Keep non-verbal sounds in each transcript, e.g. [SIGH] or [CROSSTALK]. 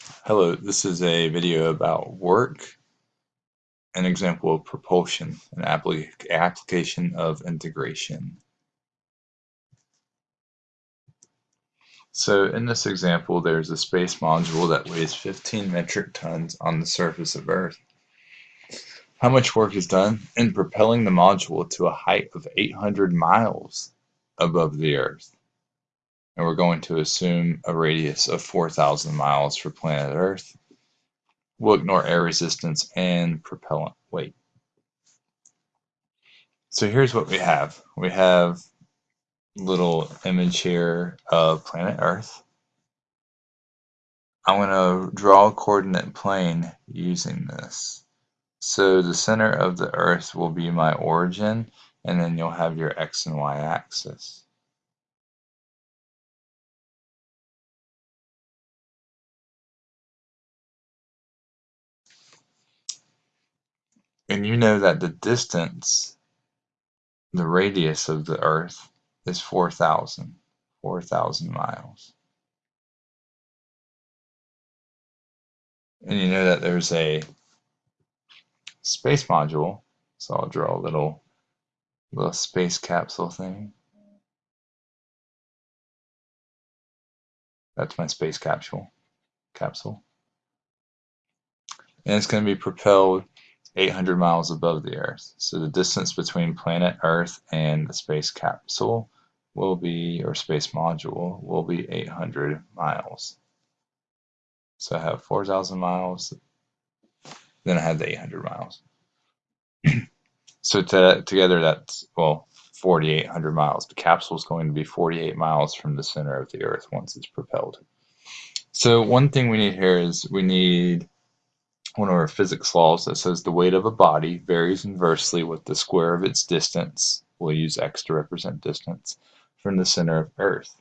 Hello, this is a video about work, an example of propulsion, an appli application of integration. So in this example, there's a space module that weighs 15 metric tons on the surface of Earth. How much work is done in propelling the module to a height of 800 miles above the Earth? And we're going to assume a radius of 4,000 miles for planet Earth We'll ignore air resistance and propellant weight. So here's what we have. We have little image here of planet Earth. I'm going to draw a coordinate plane using this. So the center of the Earth will be my origin, and then you'll have your X and Y axis. And you know that the distance, the radius of the Earth, is 4,000, 4,000 miles. And you know that there's a space module, so I'll draw a little, little space capsule thing. That's my space capsule. Capsule. And it's going to be propelled 800 miles above the Earth. So the distance between planet Earth and the space capsule will be, or space module, will be 800 miles. So I have 4,000 miles, then I have the 800 miles. [CLEARS THROAT] so to, together that's, well, 4,800 miles. The capsule is going to be 48 miles from the center of the Earth once it's propelled. So one thing we need here is we need one of our physics laws that says the weight of a body varies inversely with the square of its distance, we'll use x to represent distance, from the center of Earth.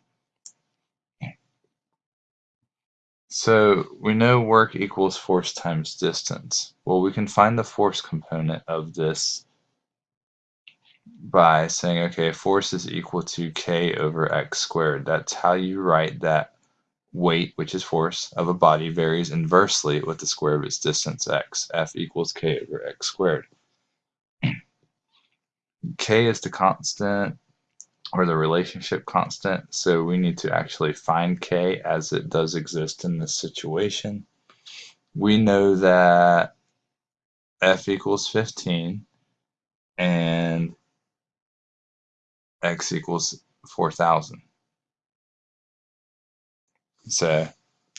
So we know work equals force times distance. Well, we can find the force component of this by saying, okay, force is equal to k over x squared. That's how you write that weight, which is force, of a body varies inversely with the square of its distance x. F equals k over x squared. [CLEARS THROAT] k is the constant or the relationship constant, so we need to actually find k as it does exist in this situation. We know that f equals 15 and x equals 4,000. So uh,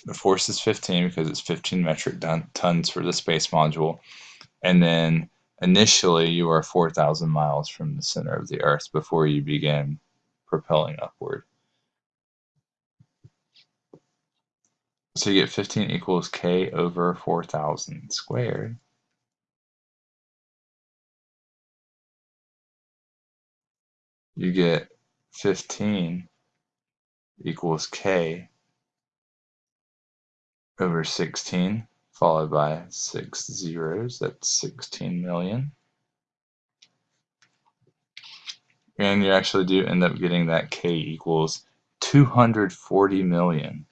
the force is 15 because it's 15 metric tons for the space module. And then initially you are 4,000 miles from the center of the Earth before you begin propelling upward. So you get 15 equals k over 4,000 squared. You get 15 equals k over 16 followed by six zeros, that's 16 million. And you actually do end up getting that k equals 240 million.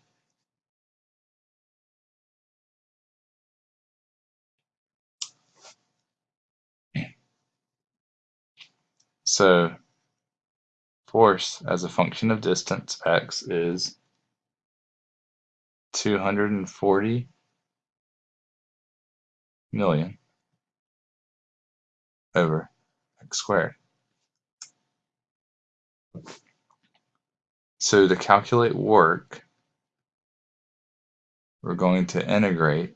So force as a function of distance x is 240 million over x squared. So to calculate work, we're going to integrate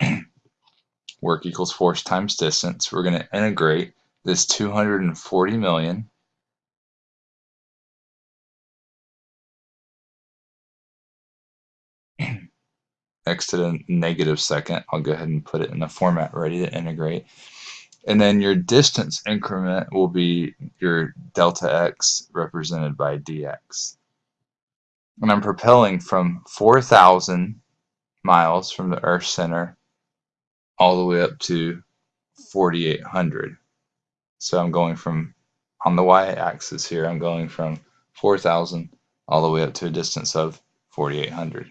[CLEARS THROAT] work equals force times distance. We're going to integrate this 240 million x to the negative second. I'll go ahead and put it in the format ready to integrate. And then your distance increment will be your delta x represented by dx. And I'm propelling from 4,000 miles from the Earth center all the way up to 4,800. So I'm going from, on the y-axis here, I'm going from 4,000 all the way up to a distance of 4,800.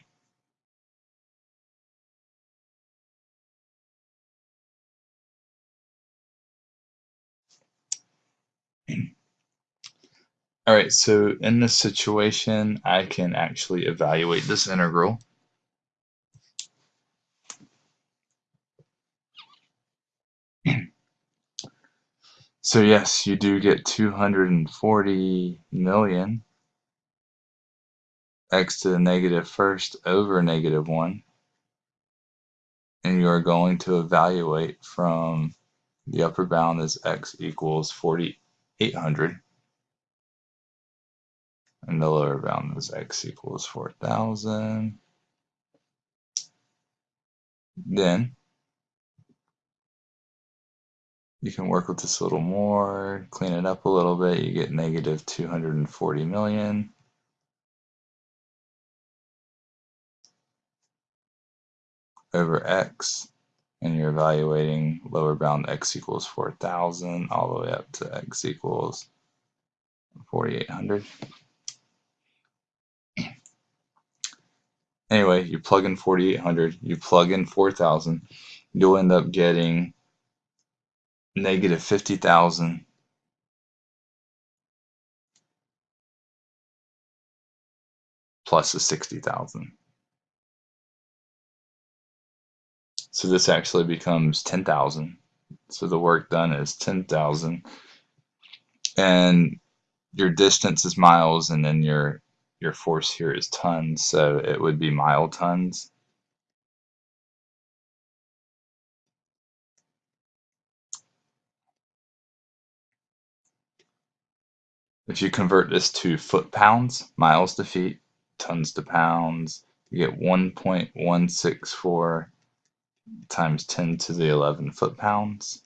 All right, so in this situation, I can actually evaluate this integral. So yes, you do get 240 million x to the negative first over negative 1. And you are going to evaluate from the upper bound is x equals 4,800. And the lower bound is x equals 4,000. Then you can work with this a little more, clean it up a little bit. You get negative 240 million. over x and you're evaluating lower bound x equals 4,000 all the way up to x equals 4,800. Anyway, you plug in 4,800, you plug in 4,000, you'll end up getting negative 50,000 plus the 60,000. So this actually becomes 10,000. So the work done is 10,000. And your distance is miles and then your your force here is tons, so it would be mile tons. If you convert this to foot pounds, miles to feet, tons to pounds, you get 1.164 times 10 to the 11 foot pounds.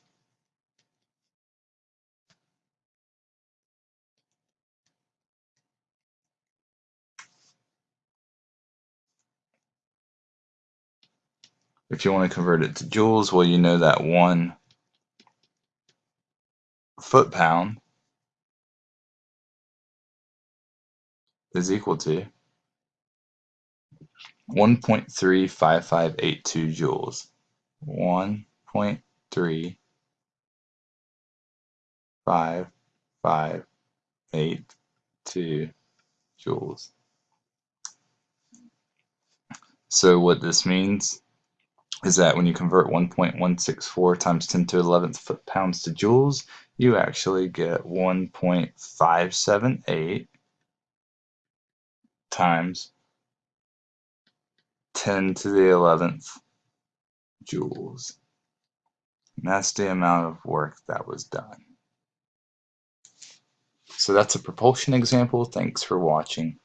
If you want to convert it to joules, well, you know that one foot pound is equal to 1.35582 joules. 1.35582 joules. So what this means is that when you convert 1.164 times 10 to 11th foot pounds to joules, you actually get 1.578 times 10 to the 11th joules. And that's the amount of work that was done. So that's a propulsion example. Thanks for watching.